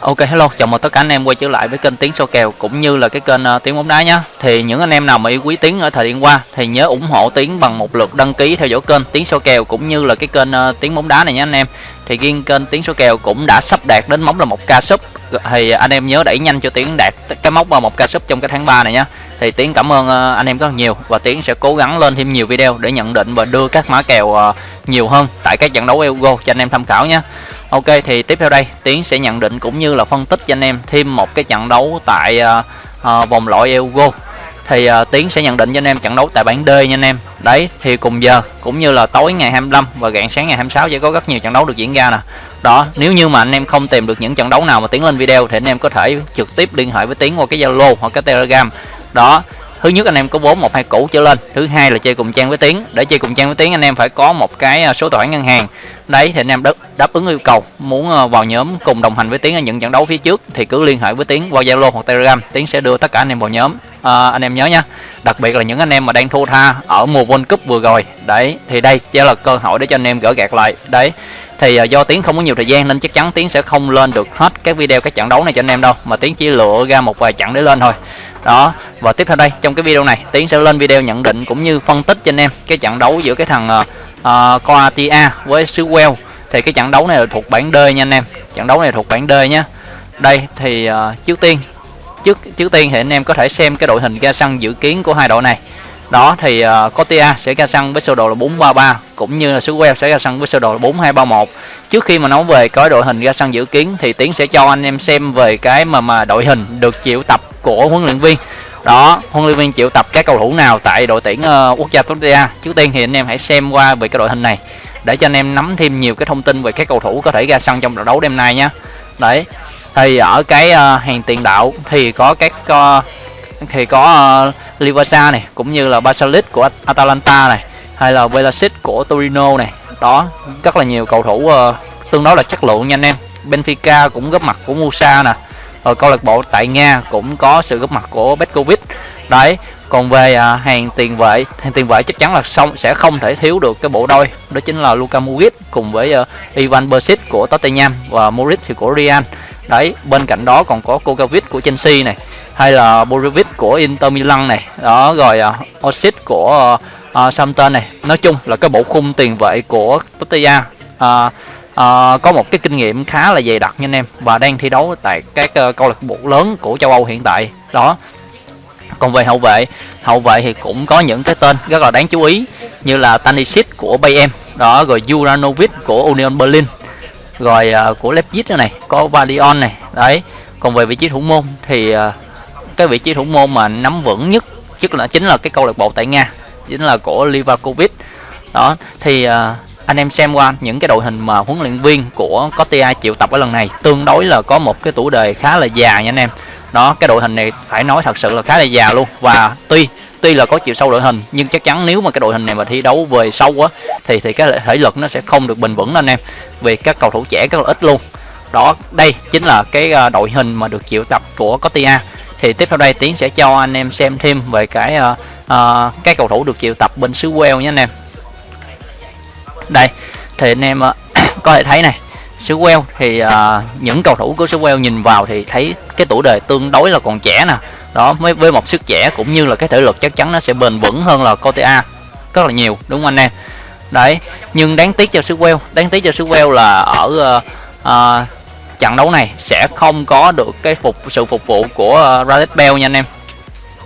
Ok hello, chào mừng tất cả anh em quay trở lại với kênh Tiếng Số Kèo cũng như là cái kênh uh, Tiếng Bóng Đá nhé Thì những anh em nào mà yêu quý Tiếng ở thời gian qua thì nhớ ủng hộ Tiếng bằng một lượt đăng ký theo dõi kênh Tiếng Số Kèo cũng như là cái kênh uh, Tiếng Bóng Đá này nhé anh em. Thì riêng kênh Tiếng Số Kèo cũng đã sắp đạt đến mốc là một ca sub. Thì anh em nhớ đẩy nhanh cho Tiếng đạt cái mốc vào một ca sub trong cái tháng 3 này nhé Thì Tiếng cảm ơn uh, anh em rất nhiều và Tiếng sẽ cố gắng lên thêm nhiều video để nhận định và đưa các mã kèo uh, nhiều hơn tại các trận đấu Euro cho anh em tham khảo nhé Ok thì tiếp theo đây Tiến sẽ nhận định cũng như là phân tích cho anh em thêm một cái trận đấu tại uh, uh, vòng loại Euro. Thì uh, Tiến sẽ nhận định cho anh em trận đấu tại bảng D nha anh em. Đấy thì cùng giờ cũng như là tối ngày 25 và rạng sáng ngày 26 sẽ có rất nhiều trận đấu được diễn ra nè. Đó nếu như mà anh em không tìm được những trận đấu nào mà Tiến lên video thì anh em có thể trực tiếp liên hệ với Tiến qua cái Zalo hoặc cái Telegram. Đó thứ nhất anh em có vốn một hai cũ trở lên thứ hai là chơi cùng trang với tiến. Để chơi cùng trang với tiến anh em phải có một cái số tài khoản ngân hàng đấy thì anh em đáp, đáp ứng yêu cầu. Muốn ờ, vào nhóm cùng đồng hành với tiến ở những trận đấu phía trước thì cứ liên hệ với tiến qua zalo hoặc telegram. Tiến sẽ đưa tất cả anh em vào nhóm. À, anh em nhớ nha. Đặc biệt là những anh em mà đang thua tha ở mùa world cup vừa rồi. Đấy thì đây sẽ là cơ hội để cho anh em gỡ gạt lại. Đấy thì ờ, do tiến không có nhiều thời gian nên chắc chắn tiến sẽ không lên được hết các video các trận đấu này cho anh em đâu. Mà tiến chỉ lựa ra một vài trận để lên thôi. Đó và tiếp theo đây trong cái video này tiến sẽ lên video nhận định cũng như phân tích cho anh em cái trận đấu giữa cái thằng Ờ, uh, uh, Croatia với xứ Wales. Thì cái trận đấu này là thuộc bảng D nha anh em. Trận đấu này thuộc bảng D nhé đây thì uh, trước tiên trước trước tiên thì anh em có thể xem cái đội hình ra sân dự kiến của hai đội này. Đó thì ờ, uh, Croatia sẽ ra sân với sơ đồ là 433 cũng như là xứ Wales sẽ ra sân với sơ đồ là 4231 trước khi mà nói về cái đội hình ra sân dự kiến thì tiến sẽ cho anh em xem về cái mà mà đội hình được chịu tập của huấn luyện viên đó huấn luyện viên chịu tập các cầu thủ nào tại đội tuyển uh, quốc gia Tunisia. trước tiên thì anh em hãy xem qua về cái đội hình này để cho anh em nắm thêm nhiều cái thông tin về các cầu thủ có thể ra sân trong trận đấu đêm nay nhé đấy thì ở cái uh, hàng tiền đạo thì có các uh, thì có uh, Livasa này cũng như là Basalic của Atalanta này hay là Velasic của Torino này. Đó rất là nhiều cầu thủ uh, tương đối là chất lượng nha anh em. Benfica cũng góp mặt của Musa nè ở câu lạc bộ tại Nga cũng có sự góp mặt của Petkovic. Đấy còn về à, hàng tiền vệ hàng tiền vệ chắc chắn là xong sẽ không thể thiếu được cái bộ đôi. Đó chính là Luka Modric cùng với uh, Ivan Perisic của Tottenham và Modric thì của Real. Đấy bên cạnh đó còn có Kovacic của Chelsea này hay là Borovic của Inter Milan này. Đó rồi ờ, uh, Osic của uh, uh, Southampton này. Nói chung là cái bộ khung tiền vệ của Tottenham uh, uh, có một cái kinh nghiệm khá là dày đặc nha anh em và đang thi đấu tại các uh, câu lạc bộ lớn của châu Âu hiện tại. Đó còn về hậu vệ hậu vệ thì cũng có những cái tên rất là đáng chú ý như là Tanisic của Bayern đó rồi Juranovic của Union Berlin rồi uh, của Leipzig nữa này có Valion này đấy. Còn về vị trí thủ môn thì uh, cái vị trí thủ môn mà nắm vững nhất chứ là chính là cái câu lạc bộ tại Nga chính là của Livakovic. Đó thì uh, anh em xem qua những cái đội hình mà huấn luyện viên của Cotia chịu tập ở lần này tương đối là có một cái tuổi đời khá là già nha anh em. Đó cái đội hình này phải nói thật sự là khá là già luôn. Và tuy tuy là có chiều sâu đội hình nhưng chắc chắn nếu mà cái đội hình này mà thi đấu về sâu á thì thì cái thể lực nó sẽ không được bền vững anh em. Vì các cầu thủ trẻ rất là ít luôn. Đó đây chính là cái ờ, đội hình mà được chịu tập của Cotia. Thì tiếp theo đây tiến sẽ cho anh em xem thêm về cái ờ, ờ, uh, uh, các cầu thủ được chịu tập bên xứ Wales nhé anh em đây thì anh em ờ, có thể thấy này xứ Wales thì uh, những cầu thủ của xứ Wales nhìn vào thì thấy cái tuổi đời tương đối là còn trẻ nè. Đó với với một sức trẻ cũng như là cái thể lực chắc chắn nó sẽ bền vững hơn là Cotea rất là nhiều đúng không anh em? Đấy nhưng đáng tiếc cho xứ Wales đáng tiếc cho xứ Wales là ở uh, uh, trận đấu này sẽ không có được cái phục sự phục vụ của uh, Gareth Bale nha anh em.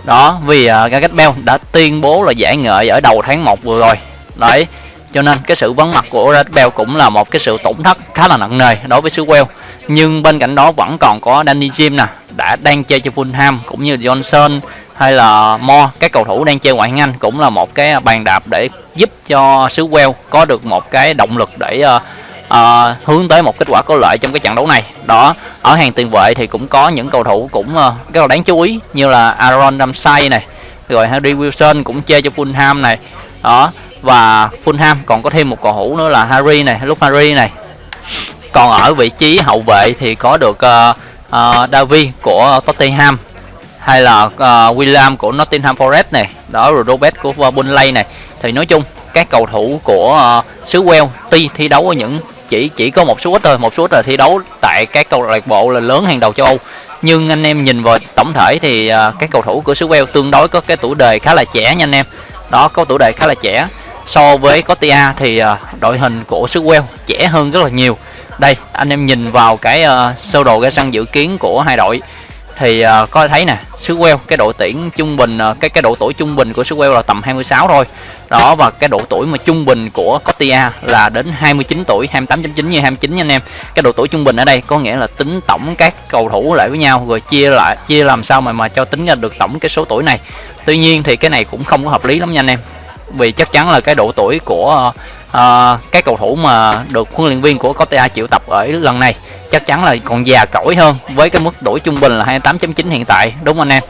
Đó vì uh, Gareth Bale đã tuyên bố là giải nghệ ở đầu tháng 1 vừa rồi. Đấy cho nên cái sự vắng mặt của Gareth Bale cũng là một cái sự tổn thất khá là nặng nề đối với xứ Wales. Nhưng bên cạnh đó vẫn còn có Danny Jim nè đã đang chơi cho Fulham cũng như Johnson hay là Mo các cầu thủ đang chơi ngoại hạng Anh cũng là một cái bàn đạp để giúp cho xứ Wales có được một cái động lực để uh, uh, hướng tới một kết quả có lợi trong cái trận đấu này. Đó ở hàng tiền vệ thì cũng có những cầu thủ cũng uh, rất là đáng chú ý như là Aaron Ramsey này rồi Harry Wilson cũng chơi cho Fulham này. Đó và Fulham. Còn có thêm một cầu thủ nữa là Harry này lúc Harry này. Còn ở vị trí hậu vệ thì có được ờ, ờ, uh, uh, David của Tottenham hay là uh, William của Nottingham Forest này. Đó rồi Robert của Burnley này. Thì nói chung các cầu thủ của uh, xứ Wales tuy thi đấu ở những chỉ chỉ có một số ít thôi một số ít là thi đấu tại tại các câu lạc bộ là lớn hàng đầu châu Âu. Nhưng anh em nhìn vào tổng thể thì uh, các cầu thủ của xứ Wales tương đối có cái tuổi đời khá là trẻ nha anh em. Đó có tuổi đời khá là trẻ so với Cotia thì ờ, đội hình của xứ Wales trẻ hơn rất là nhiều. Đây anh em nhìn vào cái uh, sơ đồ ra sân dự kiến của hai đội. Thì uh, có thấy nè xứ Wales cái độ tuyển trung bình uh, cái cái độ tuổi trung bình của xứ Wales là tầm 26 thôi. Đó và cái độ tuổi mà trung bình của Cotia là đến 29 tuổi 28.9 như 29 nha anh em. Cái độ tuổi trung bình ở đây có nghĩa là tính tổng các cầu thủ lại với nhau rồi chia lại chia làm sao mà mà cho tính ra được tổng cái số tuổi này. Tuy nhiên thì cái này cũng không có hợp lý lắm nha anh em vì chắc chắn là cái độ tuổi của uh, các cầu thủ mà được huấn luyện viên của Costa chịu tập ở lần này chắc chắn là còn già cỗi hơn với cái mức tuổi trung bình là 28.9 hiện tại đúng không anh em?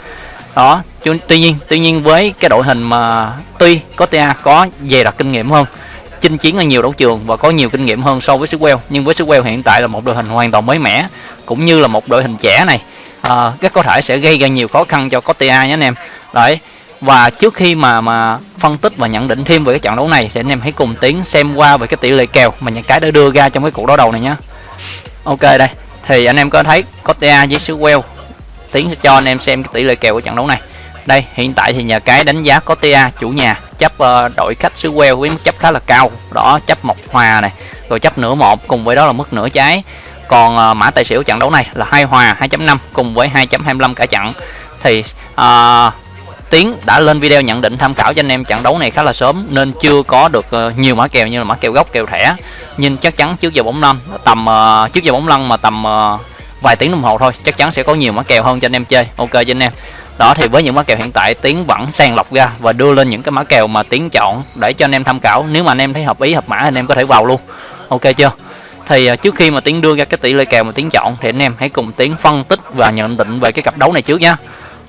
Đó tuy nhiên tuy nhiên với cái đội hình mà tuy Costa có dày đặc kinh nghiệm hơn chinh chiến ở nhiều đấu trường và có nhiều kinh nghiệm hơn so với Sewell nhưng với Sewell hiện tại là một đội hình hoàn toàn mới mẻ cũng như là một đội hình trẻ này à, rất có thể sẽ gây ra nhiều khó khăn cho Costa nhé anh em. Đấy và trước khi mà mà phân tích và nhận định thêm về cái trận đấu này thì anh em hãy cùng tiến xem qua về cái tỷ lệ kèo mà những cái đã đưa ra trong cái cuộc đấu đầu này nhé ok đây. Thì anh em có thấy Cotia với xứ Wales. Tiến sẽ cho anh em xem cái tỷ lệ kèo của trận đấu này. Đây hiện tại thì nhà cái đánh giá có chủ nhà chấp uh, đội khách xứ Wales với mức chấp khá là cao. Đó chấp một hòa này rồi chấp nửa một cùng với đó là mức nửa trái. Còn uh, mã tài xỉu trận đấu này là hai hòa 2.5 cùng với 2.25 cả trận. Thì uh, Tiến đã lên video nhận định tham khảo cho anh em. Trận đấu này khá là sớm nên chưa có được ờ, nhiều mã kèo như là mã kèo gốc, kèo thẻ. Nhưng chắc chắn trước giờ bóng lăn tầm ờ, trước giờ bóng lăn mà tầm ờ, vài tiếng đồng hồ thôi, chắc chắn sẽ có nhiều mã kèo hơn cho anh em chơi. Ok cho anh em. Đó, thì với những mã kèo hiện tại, tiến vẫn sàng lọc ra và đưa lên những cái mã kèo mà tiến chọn để cho anh em tham khảo. Nếu mà anh em thấy hợp ý, hợp mã, anh em có thể vào luôn. Ok chưa? Thì trước khi mà tiến đưa ra cái tỷ lệ kèo mà tiến chọn, thì anh em hãy cùng tiến phân tích và nhận định về cái cặp đấu này trước nhá.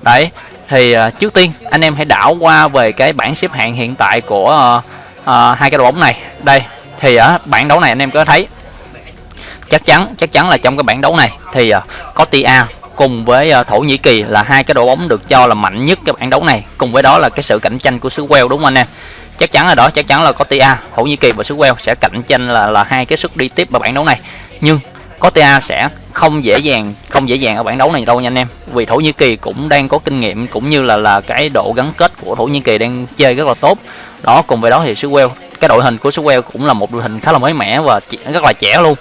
Đấy thì uh, trước tiên anh em hãy đảo qua về cái bảng xếp hạng hiện tại của uh, uh, hai cái đội bóng này. Đây thì ở uh, bảng đấu này anh em có thấy. Chắc chắn chắc chắn là trong cái bảng đấu này thì uh, có tia cùng với uh, thổ nhĩ kỳ là hai cái đội bóng được cho là mạnh nhất cái bảng đấu này. Cùng với đó là cái sự cạnh tranh của xứ Wales đúng không anh em? Chắc chắn là đó chắc chắn là có tia thổ nhĩ kỳ và xứ Wales sẽ cạnh tranh là là hai cái suất đi tiếp vào bảng đấu này. Nhưng có tia sẽ không dễ dàng không dễ dàng ở bảng đấu này đâu nha anh em. Vì thổ nhĩ kỳ cũng đang có kinh nghiệm cũng như là là cái độ gắn kết của thổ nhĩ kỳ đang chơi rất là tốt. Đó cùng với đó thì xứ Wales cái đội hình của xứ Wales cũng là một đội hình khá là mới mẻ và rất là trẻ luôn.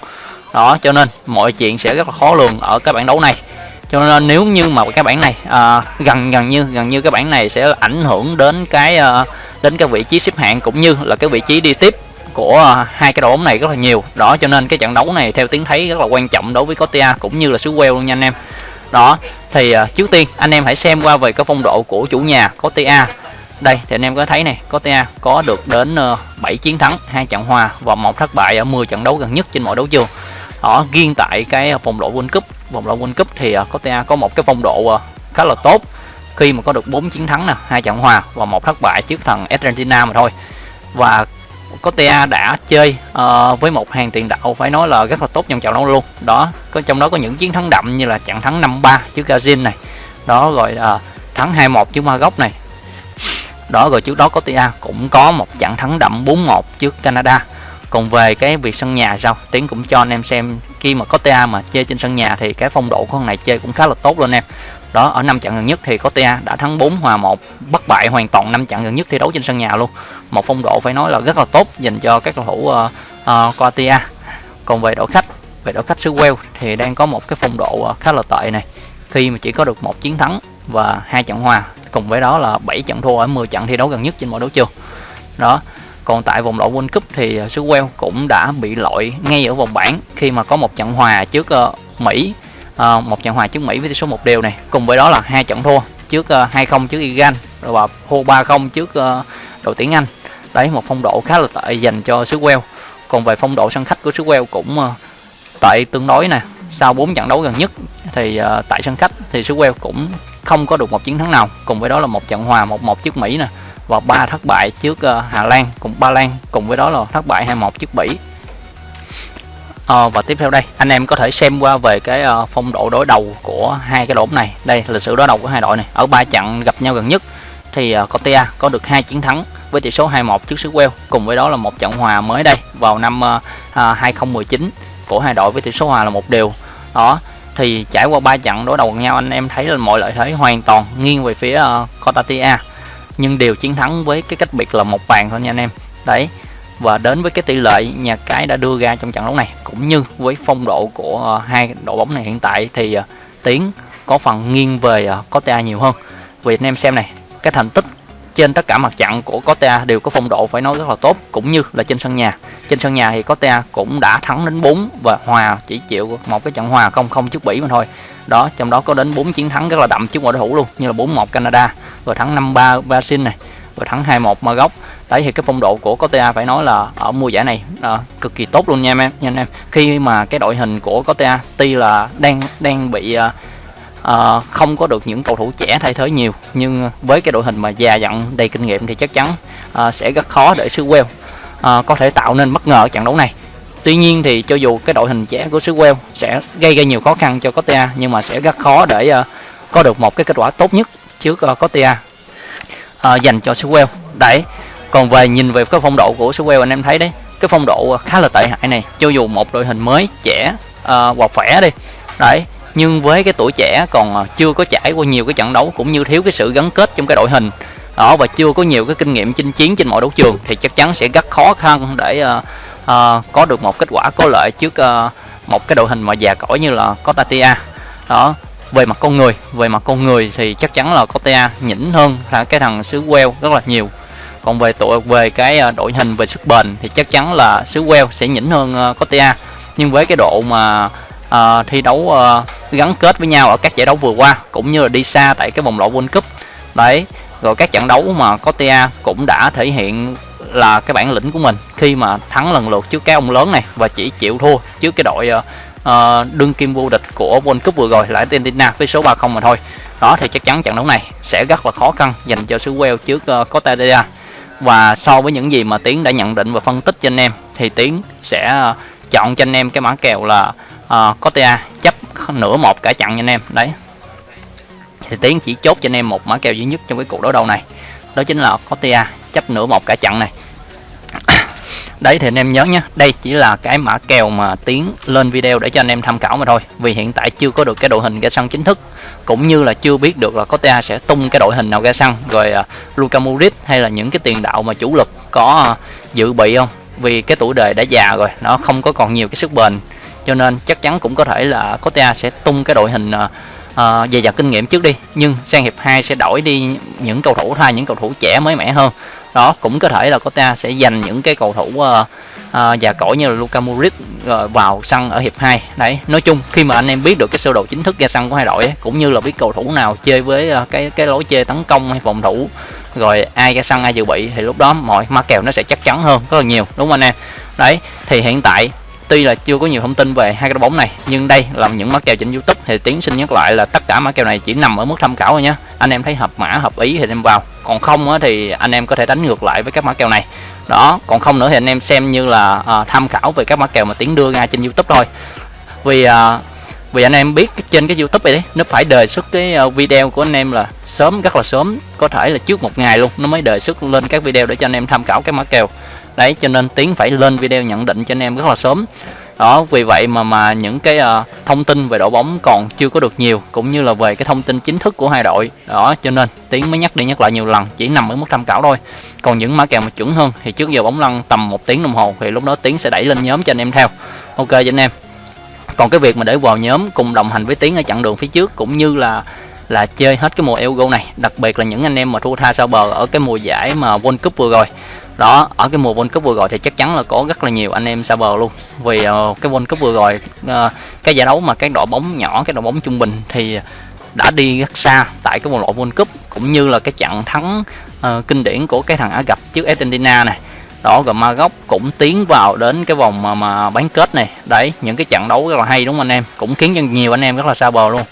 Đó cho nên mọi chuyện sẽ rất là khó lường ở cái bảng đấu này. Cho nên nếu như mà cái bảng này à, gần gần như gần như cái bảng này sẽ ảnh hưởng đến cái à, đến cái vị trí xếp hạng cũng như là cái vị trí đi tiếp của à, hai cái đội bóng này rất là nhiều. Đó cho nên cái trận đấu này theo tiếng thấy rất là quan trọng đối với Cotia cũng như là xứ Wales luôn nha anh em. Đó thì à, trước tiên anh em hãy xem qua về cái phong độ của chủ nhà Cotia. Đây thì anh em có thấy này Cotia có được đến ờ, uh, 7 chiến thắng hai trận hòa và một thất bại ở 10 trận đấu gần nhất trên mọi đấu trường. Đó riêng tại cái vòng loại World Cup vòng loại World Cup thì uh, Cotia có một cái phong độ uh, khá là tốt khi mà có được 4 chiến thắng nè hai trận hòa và một thất bại trước thằng Argentina mà thôi. Và Cotia đã chơi uh, với một hàng tiền đạo phải nói là rất là tốt trong trận đấu luôn. Đó có trong đó có những chiến thắng đậm như là trận thắng 5-3 trước Brazil này. Đó rồi uh, thắng 2-1 trước Maroc này. Đó rồi trước đó Cotia cũng có một trận thắng đậm 4-1 trước Canada. Còn về cái việc sân nhà sao? Tiến cũng cho anh em xem khi mà có ta mà chơi trên sân nhà thì cái phong độ của con này chơi cũng khá là tốt luôn em đó ở năm trận gần nhất thì Cotia đã thắng 4 hòa 1 bất bại hoàn toàn năm trận gần nhất thi đấu trên sân nhà luôn. Một phong độ phải nói là rất là tốt dành cho các cầu thủ uh, uh, Cotia còn về đội khách về đội khách xứ Wales thì đang có một cái phong độ uh, khá là tệ này. Khi mà chỉ có được một chiến thắng và hai trận hòa cùng với đó là 7 trận thua ở 10 trận thi đấu gần nhất trên mọi đấu trường. Đó còn tại vòng loại World Cup thì ờ, xứ Wales cũng đã bị loại ngay ở vòng bảng khi mà có một trận hòa trước uh, Mỹ uh, một trận hòa trước Mỹ với tỷ số một đều này. Cùng với đó là hai trận thua trước ờ, uh, 2-0 trước Iran và thua 3-0 trước uh, đội tuyển Anh. Đấy một phong độ khá là tệ dành cho xứ Wales. Còn về phong độ sân khách của xứ Wales cũng uh, tệ tương đối nè. Sau 4 trận đấu gần nhất thì uh, tại sân khách thì xứ Wales cũng không có được một chiến thắng nào. Cùng với đó là một trận hòa 1-1 trước Mỹ nè và ba thất bại trước uh, Hà Lan cùng Ba Lan. Cùng với đó là thất bại 2-1 trước Bỉ à, và tiếp theo đây anh em có thể xem qua về cái uh, phong độ đối đầu của hai cái đội này. Đây là sự đối đầu của hai đội này. Ở ba trận gặp nhau gần nhất thì uh, Cotia có được hai chiến thắng với tỷ số 2-1 trước xứ Wales. Cùng với đó là một trận hòa mới đây vào năm à, uh, 2019 của hai đội với tỷ số hòa là một đều. Đó thì trải qua ba trận đối đầu nhau anh em thấy là mọi lợi thế hoàn toàn nghiêng về phía uh, Cotatia nhưng đều chiến thắng với cái cách biệt là một bàn thôi nha anh em. Đấy và đến với cái tỷ lệ nhà cái đã đưa ra trong trận đấu này. Cũng như với phong độ của ờ, hai đội bóng này hiện tại thì ờ, tiến có phần nghiêng về ờ, Costa nhiều hơn. Vì anh em xem này, cái thành tích trên tất cả mặt trận của Costa đều có phong độ phải nói rất là tốt, cũng như là trên sân nhà. Trên sân nhà thì Costa cũng đã thắng đến 4 và hòa chỉ chịu một cái trận hòa không không trước Bỉ mà thôi. Đó, trong đó có đến 4 chiến thắng rất là đậm trước mọi đối thủ luôn, như là 4-1 Canada, rồi thắng 5-3 Brazil này, rồi thắng 2-1 Maroc đấy thì cái phong độ của Cotia phải nói là ở mùa giải này à, cực kỳ tốt luôn nha em nha anh em khi mà cái đội hình của Cotia tuy là đang đang bị à, à, không có được những cầu thủ trẻ thay thế nhiều nhưng với cái đội hình mà già dặn đầy kinh nghiệm thì chắc chắn à, sẽ rất khó để xứ Wales à, có thể tạo nên bất ngờ ở trận đấu này Tuy nhiên thì cho dù cái đội hình trẻ của xứ Wales sẽ gây ra nhiều khó khăn cho Cotia nhưng mà sẽ rất khó để uh, có được một cái kết quả tốt nhất trước uh, Cotia uh, dành cho xứ Wales. Đấy. Còn về nhìn về cái phong độ của xứ Wales anh em thấy đấy, cái phong độ khá là tệ hại này. Cho dù một đội hình mới trẻ uh, hoặc khỏe đi. Đấy, nhưng với cái tuổi trẻ còn ờ, chưa có trải qua nhiều cái trận đấu cũng như thiếu cái sự gắn kết trong cái đội hình đó và chưa có nhiều cái kinh nghiệm chinh chiến trên mọi đấu trường thì chắc chắn sẽ rất khó khăn để uh, uh, có được một kết quả có lợi trước uh, một cái đội hình mà già cỗi như là Cotatia đó về mặt con người về mặt con người thì chắc chắn là Cotia nhỉnh hơn là cái thằng xứ Wales rất là nhiều còn về tội về cái à, đội hình về sức bền thì chắc chắn là xứ Wales sẽ nhỉnh hơn Costa Cotia. Nhưng với cái độ mà à, thi đấu à, gắn kết với nhau ở các giải đấu vừa qua cũng như là đi xa tại cái vòng loại World Cup đấy. Rồi các trận đấu mà Cotia cũng đã thể hiện là cái bản lĩnh của mình khi mà thắng lần lượt trước cái ông lớn này và chỉ chịu thua trước cái đội uh, đương kim vô địch của World Cup vừa rồi là Argentina với số 3-0 mà thôi. Đó thì chắc chắn trận đấu này sẽ rất là khó khăn dành cho xứ Wales trước uh, Cotadia và so với những gì mà Tiến đã nhận định và phân tích cho anh em thì Tiến sẽ ờ, chọn cho anh em cái mã kèo là ờ, uh, Cotia chấp nửa một cả chặn cho anh em. Đấy. Thì Tiến chỉ chốt cho anh em một mã kèo duy nhất trong cái cuộc đối đầu này. Đó chính là Cotia chấp nửa một cả chặn này đấy thì anh em nhớ nhé đây chỉ là cái mã kèo mà tiến lên video để cho anh em tham khảo mà thôi. Vì hiện tại chưa có được cái đội hình ra sân chính thức. Cũng như là chưa biết được là Cotia sẽ tung cái đội hình nào ra sân. Rồi uh, Luka Modric hay là những cái tiền đạo mà chủ lực có uh, dự bị không? Vì cái tuổi đời đã già rồi nó không có còn nhiều cái sức bền. Cho nên chắc chắn cũng có thể là Cotia sẽ tung cái đội hình uh, uh, dày dặn kinh nghiệm trước đi. Nhưng sang hiệp 2 sẽ đổi đi những cầu thủ thay những cầu thủ trẻ mới mẻ hơn đó cũng có thể là Costa sẽ dành những cái cầu thủ uh, uh, già cỗi như là Luka Modric uh, vào sân ở hiệp 2 đấy nói chung khi mà anh em biết được cái sơ đồ chính thức ra sân của hai đội ấy, cũng như là biết cầu thủ nào chơi với uh, cái cái lối chơi tấn công hay phòng thủ rồi ai ra sân ai dự bị thì lúc đó mọi ma kèo nó sẽ chắc chắn hơn rất là nhiều đúng không anh em? Đấy thì hiện tại tuy là chưa có nhiều thông tin về hai cái bóng này nhưng đây là những mã kèo trên youtube. Thì tiến xin nhắc lại là tất cả mã kèo này chỉ nằm ở mức tham khảo thôi nhé anh em thấy hợp mã hợp ý thì anh em vào. Còn không thì anh em có thể đánh ngược lại với các mã kèo này. Đó còn không nữa thì anh em xem như là uh, tham khảo về các mã kèo mà tiến đưa ra trên youtube thôi. Vì uh, vì anh em biết trên cái youtube này đấy nó phải đề xuất cái à, video của anh em là sớm rất là sớm có thể là trước một ngày luôn nó mới đề xuất lên các video để cho anh em tham khảo các mã kèo đấy cho nên tiến phải lên video nhận định cho anh em rất là sớm. Đó vì vậy mà mà những cái uh, thông tin về đội bóng còn chưa có được nhiều cũng như là về cái thông tin chính thức của hai đội. Đó cho nên tiến mới nhắc đi nhắc lại nhiều lần chỉ nằm ở mức tham khảo thôi. Còn những mã kèo mà chuẩn hơn thì trước giờ bóng lăn tầm một tiếng đồng hồ thì lúc đó tiến sẽ đẩy lên nhóm cho anh em theo. Ok cho anh em. Còn cái việc mà để vào nhóm cùng đồng hành với tiến ở chặng đường phía trước cũng như là là chơi hết cái mùa Euro này đặc biệt là những anh em mà thua tha sau bờ ở cái mùa giải mà World Cup vừa rồi đó ở cái mùa World Cup vừa rồi thì chắc chắn là có rất là nhiều anh em xa bờ luôn. Vì uh, cái World Cup vừa rồi uh, cái giải đấu mà các đội bóng nhỏ cái đội bóng trung bình thì đã đi rất xa tại cái vòng loại World Cup cũng như là cái trận thắng uh, kinh điển của cái thằng Ả gặp trước Argentina này. Đó rồi Maroc cũng tiến vào đến cái vòng mà, mà bán kết này. Đấy những cái trận đấu rất là hay đúng không anh em? Cũng khiến cho nhiều anh em rất là xa bờ luôn.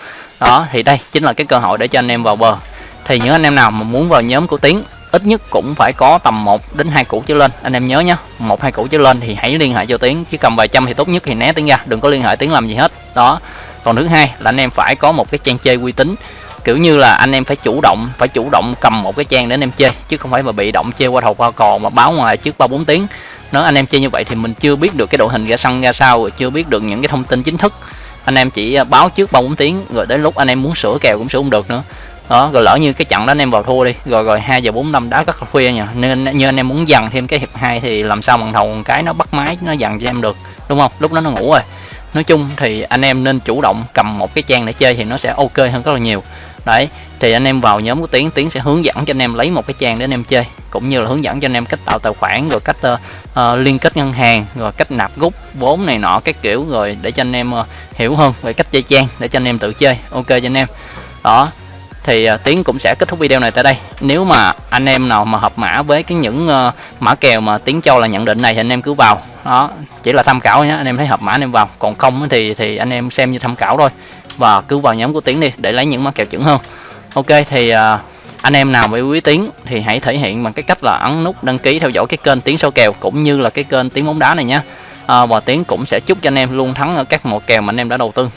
Đó thì đây chính là cái cơ hội để cho anh em vào bờ. Thì những anh em nào mà muốn vào nhóm của tiến ít nhất cũng phải có tầm 1 đến hai củ trở lên. Anh em nhớ nhé một, hai củ trở lên thì hãy liên hệ cho tiến. Chứ cầm vài trăm thì tốt nhất thì né tiến ra, đừng có liên hệ tiến làm gì hết. Đó. Còn thứ hai là anh em phải có một cái trang chơi uy tín. Kiểu như là anh em phải chủ động, phải chủ động cầm một cái trang để anh em chơi, chứ không phải mà bị động chơi qua thầu qua cò mà báo ngoài trước ba bốn tiếng. Nếu anh em chơi như vậy thì mình chưa biết được cái đội hình ra sân, ra sao chưa biết được những cái thông tin chính thức. Anh em chỉ à, báo trước ba bốn tiếng, rồi đến lúc anh em muốn sửa kèo cũng sửa không được nữa đó rồi lỡ như cái trận đó anh em vào thua đi. Rồi rồi hai giờ bốn năm đá rất là khuya nha. Nên như anh em muốn dằn thêm cái hiệp hai thì làm sao bằng thầu cái nó bắt máy nó dằn cho em được đúng không? Lúc đó nó ngủ rồi. Nói chung thì anh em nên chủ động cầm một cái trang để chơi thì nó sẽ ok hơn rất là nhiều. Đấy thì anh em vào nhóm của tiến tiến sẽ hướng dẫn cho anh em lấy một cái trang để anh em chơi cũng như là hướng dẫn cho anh em cách tạo tài khoản rồi cách uh, uh, liên kết ngân hàng rồi cách nạp rút vốn này nọ các kiểu rồi để cho anh em uh, hiểu hơn về cách chơi trang để cho anh em tự chơi. Ok cho anh em. Đó thì uh, tiến cũng sẽ kết thúc video này tại đây. Nếu mà anh em nào mà hợp mã với cái những uh, mã kèo mà tiến cho là nhận định này thì anh em cứ vào. Đó chỉ là tham khảo nhé anh em thấy hợp mã anh em vào. Còn không thì thì anh em xem như tham khảo thôi. Và cứ vào nhóm của tiến đi để lấy những mã kèo chuẩn hơn. Ok thì uh, anh em nào với quý tiến thì hãy thể hiện bằng cái cách là ấn nút đăng ký theo dõi cái kênh tiến sâu kèo cũng như là cái kênh tiến bóng đá này nhé à, ờ, và tiến cũng sẽ chúc cho anh em luôn thắng ở các mùa kèo mà anh em đã đầu tư.